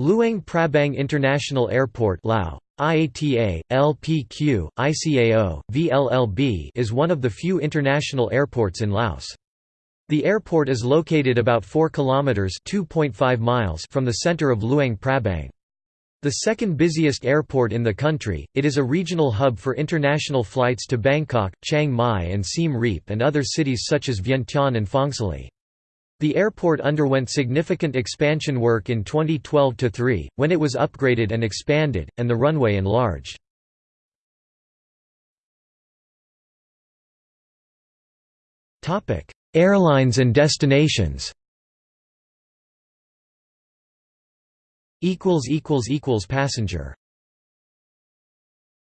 Luang Prabang International Airport Lao, IATA, LPQ, ICAO, VLLB is one of the few international airports in Laos. The airport is located about 4 kilometers (2.5 miles) from the center of Luang Prabang. The second busiest airport in the country, it is a regional hub for international flights to Bangkok, Chiang Mai and Siem Reap and other cities such as Vientiane and Phongsali. The airport underwent significant expansion work in 2012–3, when it was upgraded and expanded, and the runway enlarged. Airlines and destinations Passenger